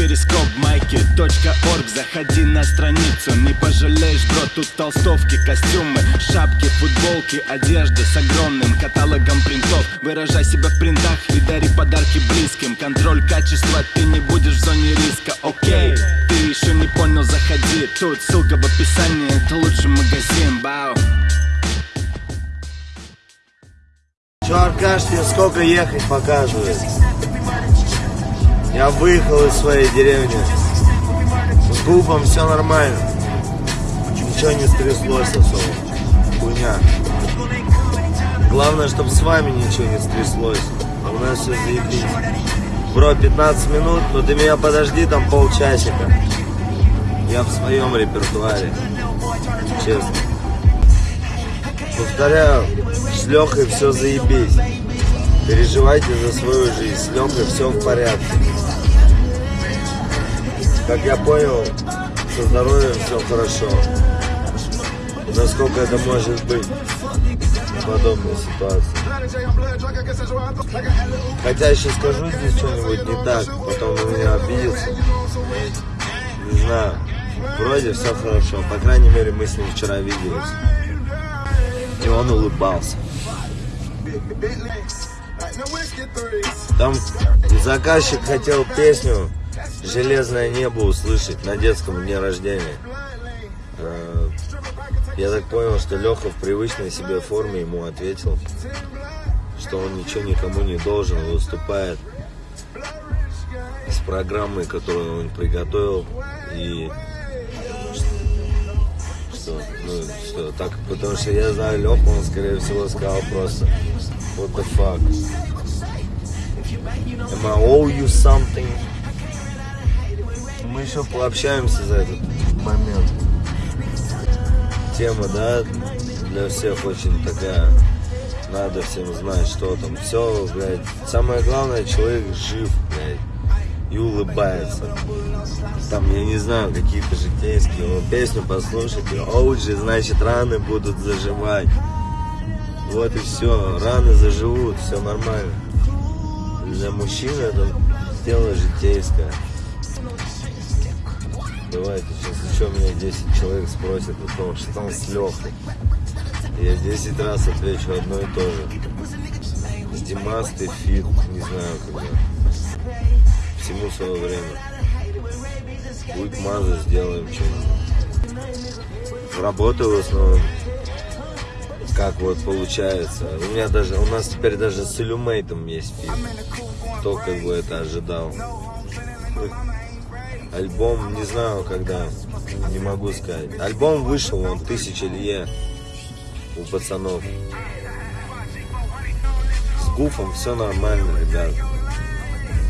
перископ майки .орг. Заходи на страницу, не пожалеешь, бро Тут толстовки, костюмы, шапки, футболки Одежда с огромным каталогом принтов. Выражай себя в принтах и дари подарки близким. Контроль качества, ты не будешь в зоне риска, окей Ты еще не понял, заходи. Тут ссылка в описании, это лучший магазин, бау Че, Аркаш, тебе сколько ехать показывает? Я выехал из своей деревни. С губом все нормально. Ничего не стряслось особо. Хуйня. Главное, чтобы с вами ничего не стряслось. А у нас все заебись. Бро, 15 минут, но ты меня подожди там полчасика. Я в своем репертуаре. Честно. Повторяю, с Лехой все заебись. Переживайте за свою жизнь, с Лехой все в порядке. Как я понял, со здоровьем все хорошо. Насколько это может быть в подобной ситуации. Хотя еще скажу здесь что-нибудь не так, потом на меня обидится. Не знаю. Вроде все хорошо. По крайней мере, мы с ним вчера виделись. И он улыбался. Там заказчик хотел песню «Железное небо» услышать на детском дне рождения. Э, Я так понял, что Леха в привычной себе форме ему ответил, что он ничего никому не должен, выступает с программой, которую он приготовил, и что, ну, что так, потому что я знаю Леху, он, скорее всего, сказал просто, what the fuck, am I owe you something? Мы еще пообщаемся за этот момент. Тема, да, для всех очень такая, надо всем знать, что там. Все, блядь, самое главное, человек жив, блядь и улыбается. Там, я не знаю, какие-то житейские но песню послушайте. OG, значит, раны будут заживать. Вот и все, раны заживут, все нормально. Для мужчин это дело житейское. Давайте, сейчас еще меня 10 человек спросят о том, что там с Лехой. Я 10 раз отвечу одно и то же. Димас, ты feat, не знаю когда всему свое время. Будет маза, сделаем что-нибудь. Работаю в основном, как вот получается. У меня даже, у нас теперь даже с Илюмейтом есть фит. Кто как бы это ожидал. Альбом, не знаю когда, не могу сказать. Альбом вышел, он тысяча лье у пацанов. С Гуфом все нормально, ребят.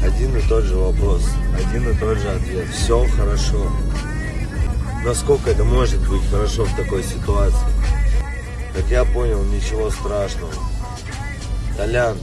Один и тот же вопрос, один и тот же ответ. Все хорошо. Насколько это может быть хорошо в такой ситуации? Как я понял, ничего страшного. Толян,